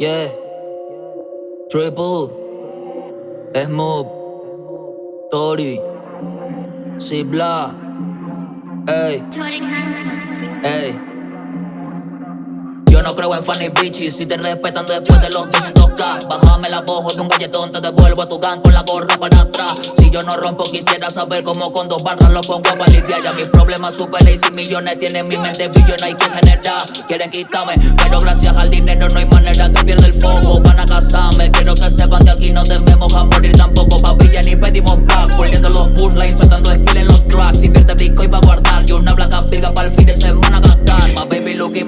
Yeah. Triple. Smooth. Tori. Sibla. Ey. Ey. No creo en funny bitches Si te respetan después de los 200k Bájame la voz de un galletón Te devuelvo a tu gang con la gorra para atrás. Si yo no rompo quisiera saber cómo con dos barras lo pongo a lidiar Ya mis problemas super y millones Tienen mi mente billona hay que generar. Quieren quitarme Pero gracias al dinero no hay manera que pierda el foco. Van a casarme Quiero que sepan que aquí no debemos a morir tampoco Papilla ni pedimos back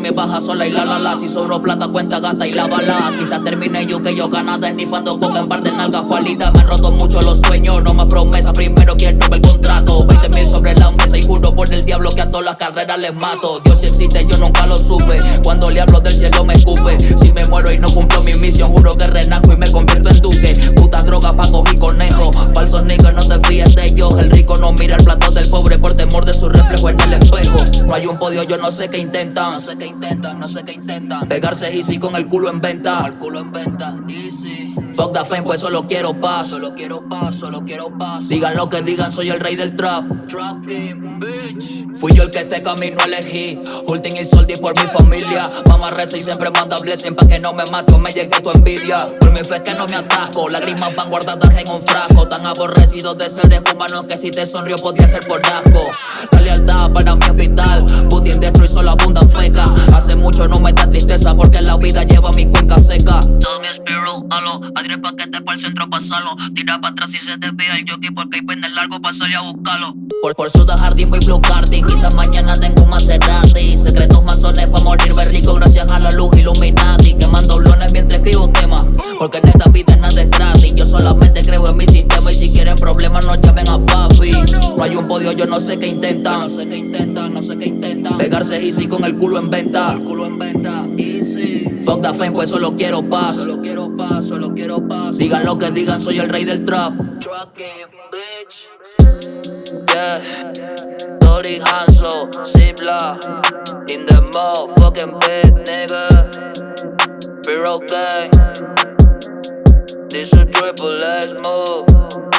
me baja sola y la la si sobro plata, cuenta, gasta y la bala. Quizás termine yo que yo ganada esnifando con en par de nalgas palitas Me han roto mucho los sueños, no más promesas Primero quiero ver el contrato. 20 mil sobre la mesa y juro por el diablo que a todas las carreras les mato. Dios existe, yo nunca lo supe. Cuando le hablo del cielo me escupe. Si me muero y no cumplo mi misión Juro que renajo y me convierto en duque. Puta droga pa' coger conejo. Falsos niggas, no te fíes de ellos. El rico no mira el plato del pobre por temor de su reflejo en el espejo No hay un podio, yo no sé qué intentan No sé qué intentan, no sé qué intentan Pegarse easy con el culo en venta. El culo en venta, easy. Fuck the fame, pues solo quiero paz. Solo quiero paz, solo quiero paz. Digan lo que digan, soy el rey del trap. Trap game, bitch. Fui yo el que este camino elegí. Hulting y soldi por mi familia. Mamá reza y siempre manda blessing pa' que no me mate o me llegue tu envidia. Por mi fe que no me atasco. Lágrimas van guardadas en un frasco. Tan aborrecidos de seres humanos que si te sonrió podría ser por asco. La lealtad para mi hospital. Putin destruye solo abundan feca. Hace mucho no me da tristeza porque la vida lleva mi cuenca seca. Todo mi espiro, halo, adire paquete para el centro pasalo. Tira para atrás y se desvía el jockey porque hay pende largo para salir a buscarlo. Por, por su jardín voy blue quizás mañana tengo un Maserati. Secretos masones para morirme rico gracias a la luz Illuminati. Quemando blones mientras escribo temas, porque en esta vida nada es gratis. Yo solamente creo en mi sistema y si quieren problemas no llamen a papi. No hay un podio, yo no sé qué intentan. No sé qué intentan, no sé qué intentan. Pegarse easy con el culo en venta. El culo en venta. Fuck the fame, pues solo quiero paz. Solo quiero paz, solo quiero paz. Digan lo que digan, soy el rey del trap. Truck bitch. Yeah. Tori Hanso, Zipla. In the motherfucking bed, nigga. Piro gang. This a triple S move.